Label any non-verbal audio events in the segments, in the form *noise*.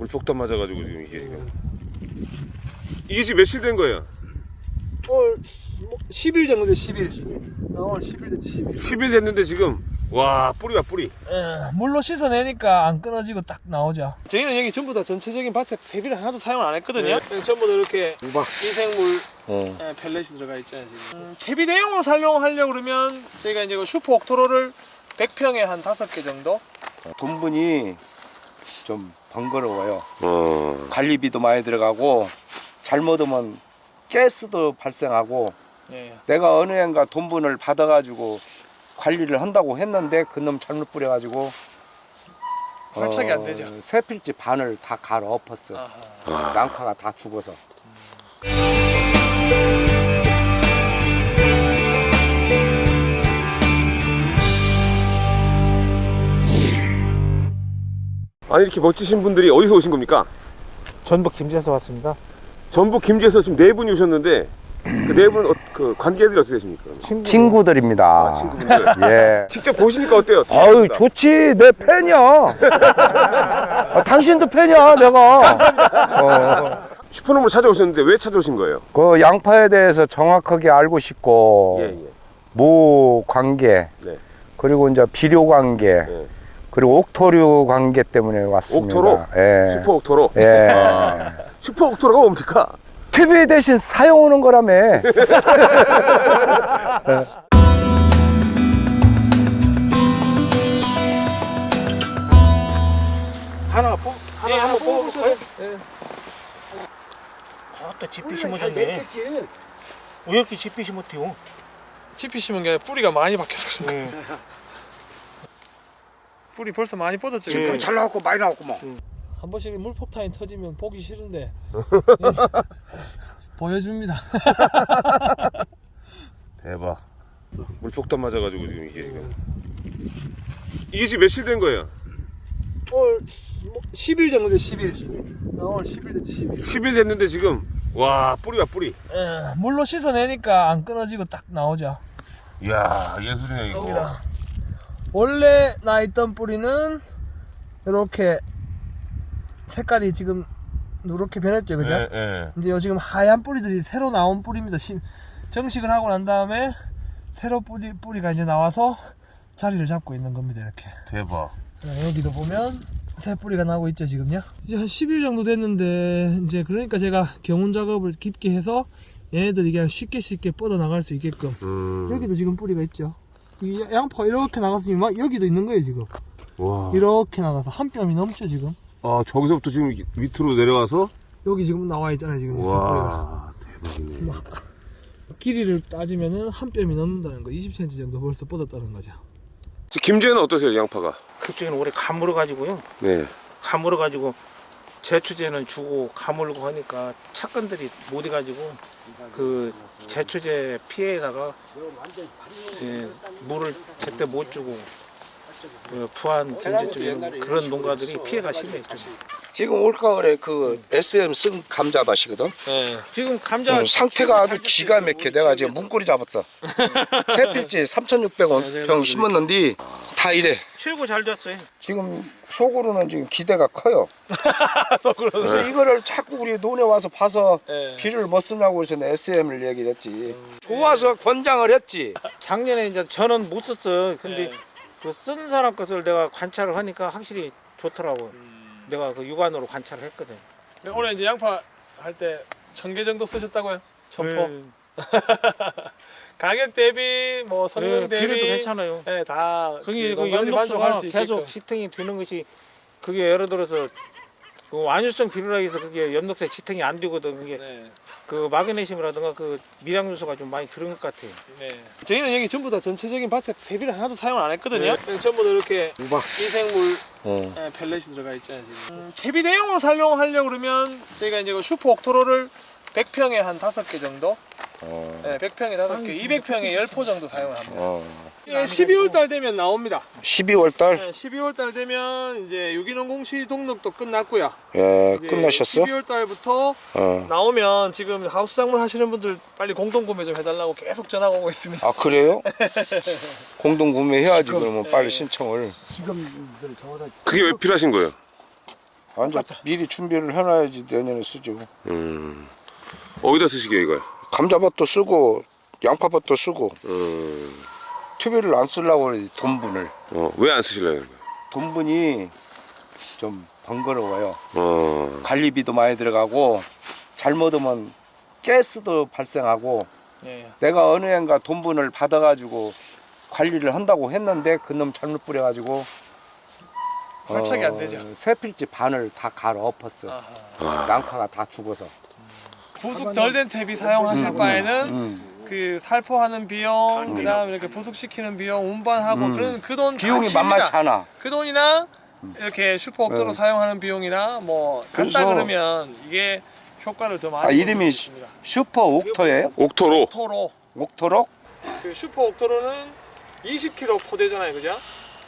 물폭탄 맞아가지고 지금 이게. 지금. 이게 지금 며칠 된 거예요? 올 10일 정도 돼 10일. 어, 올 10일 됐지 10일. 10일 됐는데 지금? 와 뿌리가 뿌리. 예, 물로 씻어내니까 안 끊어지고 딱 나오죠. 저희는 여기 전부 다 전체적인 밭에 배비를 하나도 사용을 안 했거든요. 예, 전부 다 이렇게 미생물 어. 예, 펠렛이 들어가 있잖아요 지금. 음, 채비 대용으로 사용하려고 그러면 저희가 이제 그 슈퍼 옥토로를 100평에 한 5개 정도? 돈분이 좀 번거로워요. 어. 관리비도 많이 들어가고 잘못하면 가스도 발생하고 예. 내가 어느 해인가 돈분을 받아가지고 관리를 한다고 했는데 그놈 잘못 뿌려가지고 활착이 안 되죠. 세 필지 반을 다 갈아 엎었어. 아하. 아. 양파가 다 죽어서. 아니 이렇게 멋지신 분들이 어디서 오신 겁니까? 전북 김제에서 왔습니다 전북 김제에서 지금 네 분이 오셨는데 그 네분그 관계들이 어떻게 되십니까? 그러면? 친구들입니다. 아, 친구분들. *laughs* 예. 직접 보시니까 어때요? 아유 좋지 내 팬이야. *laughs* 아, 당신도 팬이야 내가. 어, 슈퍼놈을 찾아오셨는데 왜 찾아오신 거예요? 그 양파에 대해서 정확하게 알고 싶고 예, 예. 모 관계 네. 그리고 이제 비료 관계 예. 그리고 옥토류 관계 때문에 왔습니다. 옥토로? 예. 슈퍼 옥토로? 예. *laughs* 슈퍼 옥토로가 뭡니까? TV 대신 사용하는 거라며. *laughs* 하나 뽑 하나 한번 뽑아볼까요? 예. 아따 집이 심어졌네. 왜 이렇게 집이 심었대요? 칩이 심은 게 아니라 뿌리가 많이 박혀서 그런 거예요 *laughs* 뿌리 벌써 많이 뻗었죠 지금 그죠? 잘 나왔고 많이 나왔구만. 한 번씩 물폭탄이 터지면 보기 싫은데 *laughs* 보여줍니다 *laughs* 대박. 물폭탄 맞아가지고 지금 이게. 이게 지금 며칠 된 거예요? 올 10일 정도 돼 10일 어, 올 10일 됐지 10일 10일 됐는데 지금 와 뿌리가 뿌리. 예, 물로 씻어내니까 안 끊어지고 딱 나오죠 이야 예술이네 이거. 여기다 원래 나 있던 뿌리는 이렇게 색깔이 지금 누렇게 변했죠 그죠? 예, 예. 이제 요 지금 하얀 뿌리들이 새로 나온 뿌리입니다. 심- 정식을 하고 난 다음에 새로 뿌리, 뿌리가 이제 나와서 자리를 잡고 있는 겁니다. 이렇게. 대박. 자, 여기도 보면 새 뿌리가 나오고 있죠 지금요. 이제 한 10일 정도 됐는데 이제 그러니까 제가 경운 작업을 깊게 해서 얘네들이 그냥 쉽게 쉽게 뻗어 나갈 수 있게끔 음. 여기도 지금 뿌리가 있죠. 이 양파 이렇게 나갔으니 막 여기도 있는 거예요 지금. 와. 이렇게 나가서 한 뼘이 넘죠 지금. 아 저기서부터 지금 밑으로 내려와서 여기 지금 나와 있잖아요 지금. 와 대박이네. 길이를 따지면은 한 뼘이 넘는다는 거 20cm 정도 벌써 뻗었다는 거죠 김제는 어떠세요 양파가? 그쪽에는 올해 가물어 가지고요. 네. 가물어 가지고 제초제는 주고 가물고 하니까 착근들이 못 해가지고 그 제초제 피해에다가 예, 물을 제때 못 주고 그 부안 김제 쪽에 그런 농가들이 피해가 심했죠. 지금 올가을에 그 SM 쓴 감자밭이거든. 네. 지금 감자 어, 상태가 아주 기가 막혀. 내가 지금 문고리 잡았어. *laughs* 세 필지 3,600원 병 심었는데 다 이래. 최고 잘 됐어요. 지금 속으로는 지금 기대가 커요. *laughs* 그래서 이거를 자꾸 우리 논에 와서 봐서 네. 비료를 뭐 쓰냐고 해서 SM을 얘기를 했지. 좋아서 권장을 했지. 작년에 이제 저는 못 썼어요. 근데 네. 그쓴 사람 것을 내가 관찰을 하니까 확실히 좋더라고요. 내가 그 육안으로 관찰을 했거든. 올해 이제 양파 할 때 천 개 정도 쓰셨다고요? 점포 네. *laughs* 가격 대비 뭐 성능 네, 대비 비료도 괜찮아요. 네, 다 그게 그수 있게끔. 계속 지탱이 되는 것이 그게 예를 들어서 그 완효성 비료라 해서 그게 연독세 지탱이 안 되거든. 그게 네. 그 마그네슘이라든가 그 미량 요소가 좀 많이 들은 것 같아요. 네. 저희는 여기 전부 다 전체적인 밭에 배비를 하나도 사용을 안 했거든요. 네, 전부 다 이렇게 미생물 어. 네, 펠렛이 들어가 있잖아요 지금. 음, 채비 대용으로 사용하려고 그러면 저희가 이제 그 슈퍼 옥토로를 100평에 한 5개 정도, 어. 네, 100평에 5개, 200평에 10포 정도 사용을 합니다. 어. 예, 12월 달 되면 나옵니다. 12월 달 네, 12월 달 되면 이제 유기농 공시 등록도 끝났고요. 예, 끝나셨어? 12월 달부터 어. 나오면 지금 하우스 작물 하시는 분들 빨리 공동 구매 좀 해달라고 계속 전화가 오고 있습니다. 아 그래요? *laughs* 공동 구매 해야지 그러면 빨리 신청을. 그게 왜 필요하신 거예요? 완전 미리 준비를 해놔야지 내년에 쓰죠. 음. 어디다 쓰시게요 이걸? 감자밭도 쓰고 양파밭도 쓰고 음. 투비를 안 쓰려고 그래 돈분을. 어, 왜안 거예요? 돈분이 좀 번거로워요. 어. 관리비도 많이 들어가고 잘못하면 가스도 발생하고 예. 내가 어느 해인가 돈분을 받아가지고 관리를 한다고 했는데 그놈 잘못 뿌려가지고 활착이 안 되죠. 세 필지 반을 다 갈아 엎었어. 아하. 아. 양파가 다 죽어서. 부숙 덜 된 퇴비 사용하실 음, 바에는 음. 그 살포하는 비용, 그다음 이렇게 부숙시키는 비용, 운반하고 음. 그런 그돈 비용이 만만치 않아. 그 돈이나 이렇게 슈퍼 옥토로 네. 사용하는 비용이나 뭐 간다 그러면 이게 효과를 더 많이 아, 이름이. 슈퍼 옥토예요? 옥토로. 옥토로 옥토로? 그 슈퍼 옥토로는 20kg 포대잖아요, 그죠?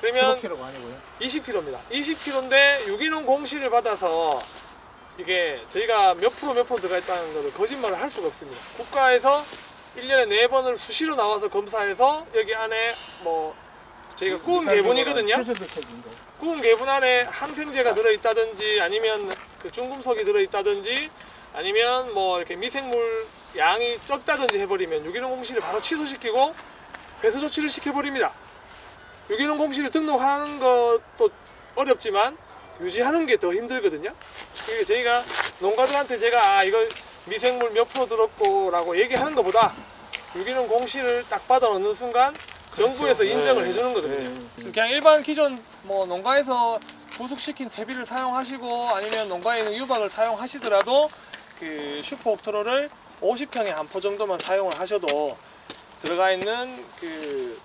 그러면 15kg가 아니고요. 20kg입니다. 20kg인데 유기농 공시를 받아서 이게 저희가 몇 프로 몇 프로 들어가 있다는 것을 거짓말을 할 수가 없습니다. 국가에서 1년에 4번을 수시로 나와서 검사해서 여기 안에 뭐 저희가 구운 개분이거든요. 구운 개분 안에 항생제가 들어있다든지 아니면 그 중금속이 들어있다든지 아니면 뭐 이렇게 미생물 양이 적다든지 해버리면 유기농 공시를 바로 취소시키고 배수 조치를 시켜버립니다. 유기농 공시를 등록하는 것도 어렵지만 유지하는 게 더 힘들거든요. 그게 저희가 농가들한테 제가 아 이거 미생물 몇 프로 들었고 라고 얘기하는 것보다 유기농 공시를 딱 받아 놓는 순간 정부에서 인정을 해주는 거거든요. 그래서 그냥 일반 기존 뭐 농가에서 부숙시킨 퇴비를 사용하시고 아니면 농가에 있는 유박을 사용하시더라도 그 슈퍼 옥토로를 50평에 한 포 정도만 사용을 하셔도 들어가 있는 그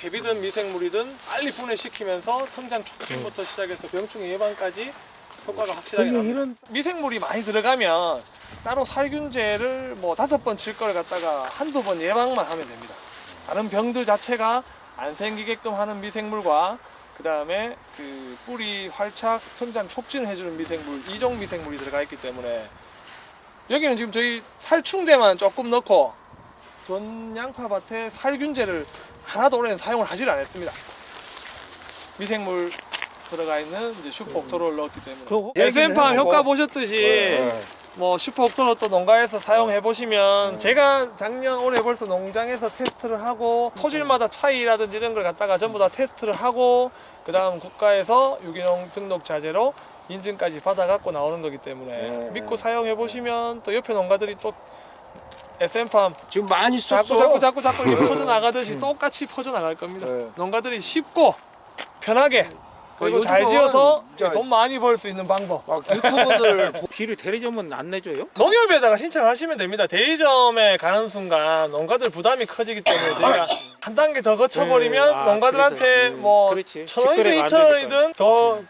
퇴비든 미생물이든 빨리 분해시키면서 성장 촉진부터 시작해서 병충해 예방까지 효과가 확실하게 납니다. 이런 미생물이 많이 들어가면 따로 살균제를 뭐 다섯 번 칠 걸 갖다가 한두 번 예방만 하면 됩니다. 다른 병들 자체가 안 생기게끔 하는 미생물과 그 다음에 그 뿌리 활착 성장 촉진을 해주는 미생물 이종 미생물이 들어가 있기 때문에 여기는 지금 저희 살충제만 조금 넣고 전 양파밭에 살균제를 하나도 올해는 사용을 하질 않았습니다. 미생물 들어가 있는 이제 슈퍼 옥토로를 넣었기 때문에 여기는 효과 해보고. 보셨듯이 네. 뭐 슈퍼 옥토로 또 농가에서 사용해 보시면 제가 작년 올해 벌써 농장에서 테스트를 하고 토질마다 차이라든지 이런 걸 갖다가 전부 다 테스트를 하고 그 다음 국가에서 유기농 등록 자재로 인증까지 받아 갖고 나오는 거기 때문에 네. 믿고 사용해 보시면 또 옆에 농가들이 또 SM팜 지금 많이 썼어. 자꾸 자꾸 자꾸 자꾸 이렇게 퍼져 나가듯이 똑같이 퍼져 나갈 겁니다. 네. 농가들이 쉽고 편하게 그리고 어, 잘 지어서 돈 많이 벌 수 있는 방법. 막 유튜버들 *laughs* 길을 대리점은 안 내줘요? 농협에다가 신청하시면 됩니다. 대리점에 가는 순간 농가들 부담이 커지기 때문에 저희가 한 단계 더 거쳐버리면 네, 아, 농가들한테 음, 뭐 그렇지. 천 원이든 직거래가 안 이천 되니까. 원이든 더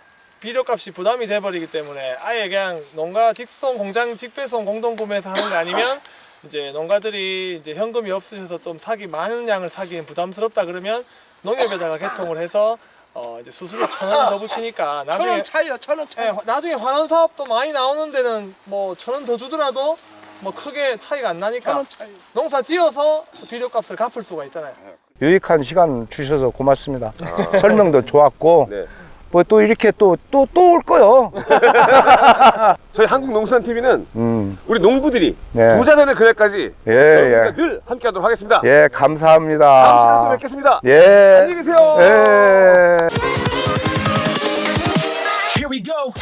비료값이 부담이 돼버리기 때문에 아예 그냥 농가 직송 공장 직배송 공동 구매해서 하는 거 아니면 이제 농가들이 이제 현금이 없으셔서 좀 사기 많은 양을 사기엔 부담스럽다 그러면 농협에다가 개통을 해서 어 이제 수수료 천 원 더 붙이니까 나중에 천 원 차이야 천원 차이. 예, 나중에 환원 사업도 많이 나오는 데는 뭐 천 원 더 주더라도 뭐 크게 차이가 안 나니까 천원 차이. 농사 지어서 비료값을 갚을 수가 있잖아요. 유익한 시간 주셔서 고맙습니다. 설명도 좋았고 네. 뭐 또 이렇게 또 또 또 올 거요. *laughs* 저희 한국농수산TV는 음. 우리 농부들이 네. 부자 되는 그날까지 예, 예. 늘 함께하도록 하겠습니다. 예, 감사합니다. 다음 시간에 또 뵙겠습니다. 예. 안녕히 계세요. 예. Here we go.